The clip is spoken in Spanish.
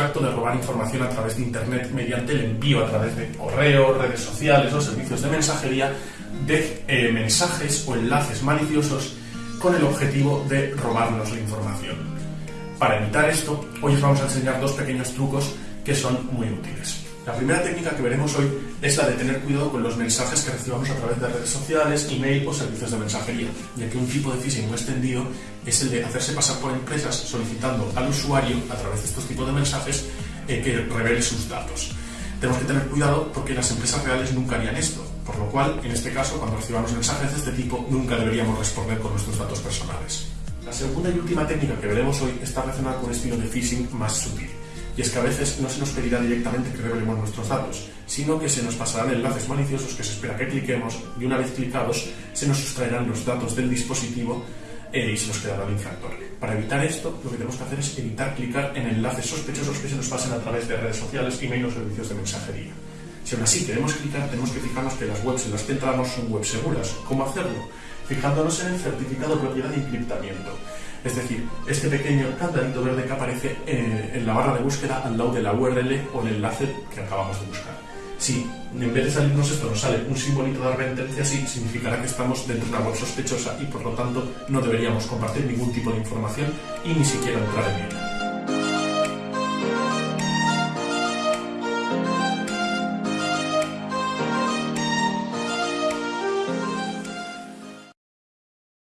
acto de robar información a través de Internet mediante el envío a través de correo, redes sociales o servicios de mensajería de eh, mensajes o enlaces maliciosos con el objetivo de robarnos la información. Para evitar esto, hoy os vamos a enseñar dos pequeños trucos que son muy útiles. La primera técnica que veremos hoy es la de tener cuidado con los mensajes que recibamos a través de redes sociales, email o servicios de mensajería, ya que un tipo de phishing muy extendido es el de hacerse pasar por empresas solicitando al usuario, a través de estos tipos de mensajes, eh, que revele sus datos. Tenemos que tener cuidado porque las empresas reales nunca harían esto, por lo cual, en este caso, cuando recibamos mensajes de este tipo, nunca deberíamos responder con nuestros datos personales. La segunda y última técnica que veremos hoy está relacionada con un estilo de phishing más sutil y es que a veces no se nos pedirá directamente que revelemos nuestros datos, sino que se nos pasarán enlaces maliciosos que se espera que cliquemos y una vez clicados se nos sustraerán los datos del dispositivo eh, y se nos quedará el infractor. Para evitar esto, lo que tenemos que hacer es evitar clicar en enlaces sospechosos que se nos pasen a través de redes sociales, email o servicios de mensajería. Si aún así queremos clicar, tenemos que fijarnos que las webs en las que entramos son webs seguras. ¿Cómo hacerlo? Fijándonos en el certificado de propiedad de encriptamiento. Es decir, este pequeño candadito verde que aparece eh, en la barra de búsqueda al lado de la URL o el enlace que acabamos de buscar. Si en vez de salirnos esto nos sale un simbolito de advertencia así, significará que estamos dentro de una web sospechosa y por lo tanto no deberíamos compartir ningún tipo de información y ni siquiera entrar en ella.